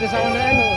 desa Wonten lho.